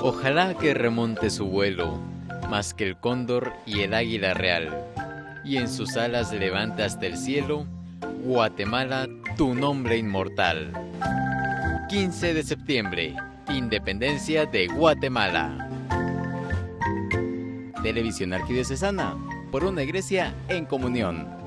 Ojalá que remonte su vuelo, más que el cóndor y el águila real, y en sus alas levante hasta el cielo, Guatemala, tu nombre inmortal. 15 de septiembre, Independencia de Guatemala. Televisión Arquidiocesana, por una iglesia en comunión.